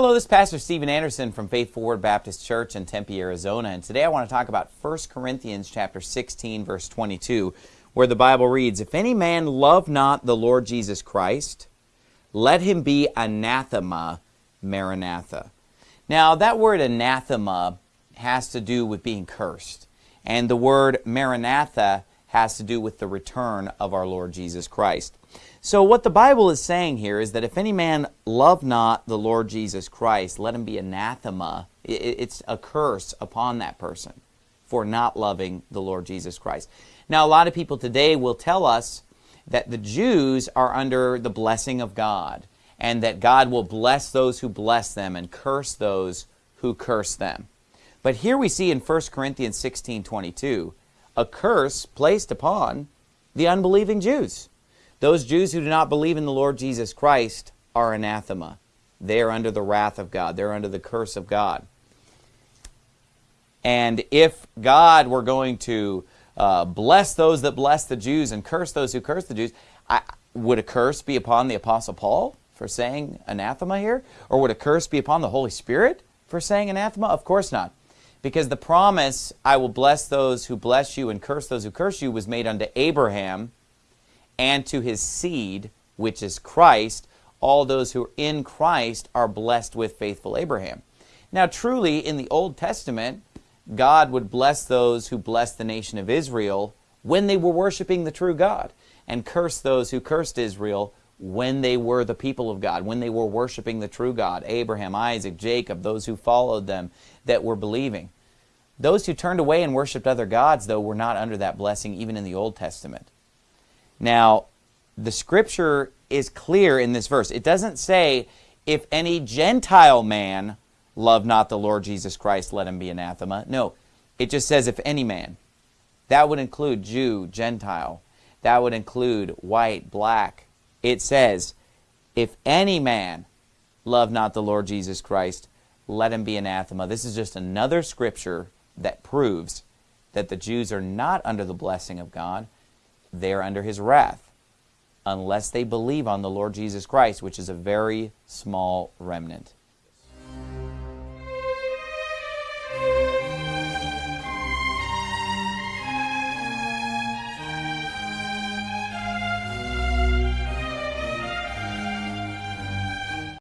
Hello, this is Pastor Steven Anderson from Faithful Word Baptist Church in Tempe, Arizona, and today I want to talk about 1 Corinthians chapter 16 verse 22, where the Bible reads, "If any man love not the Lord Jesus Christ, let him be anathema maranatha." Now, that word anathema has to do with being cursed, and the word maranatha has to do with the return of our Lord Jesus Christ. So what the Bible is saying here is that if any man love not the Lord Jesus Christ, let him be anathema. It's a curse upon that person for not loving the Lord Jesus Christ. Now, a lot of people today will tell us that the Jews are under the blessing of God and that God will bless those who bless them and curse those who curse them. But here we see in 1 Corinthians 16, 22, a curse placed upon the unbelieving Jews. Those Jews who do not believe in the Lord Jesus Christ are anathema. They are under the wrath of God. They're under the curse of God. And if God were going to uh, bless those that bless the Jews and curse those who curse the Jews, I, would a curse be upon the Apostle Paul for saying anathema here? Or would a curse be upon the Holy Spirit for saying anathema? Of course not. Because the promise, I will bless those who bless you and curse those who curse you, was made unto Abraham and to his seed, which is Christ, all those who are in Christ are blessed with faithful Abraham. Now, truly, in the Old Testament, God would bless those who blessed the nation of Israel when they were worshiping the true God, and curse those who cursed Israel when they were the people of God, when they were worshiping the true God, Abraham, Isaac, Jacob, those who followed them that were believing. Those who turned away and worshiped other gods, though, were not under that blessing even in the Old Testament. Now, the scripture is clear in this verse. It doesn't say, if any Gentile man love not the Lord Jesus Christ, let him be anathema. No, it just says, if any man. That would include Jew, Gentile. That would include white, black. It says, if any man love not the Lord Jesus Christ, let him be anathema. This is just another scripture that proves that the Jews are not under the blessing of God, they are under his wrath unless they believe on the Lord Jesus Christ, which is a very small remnant.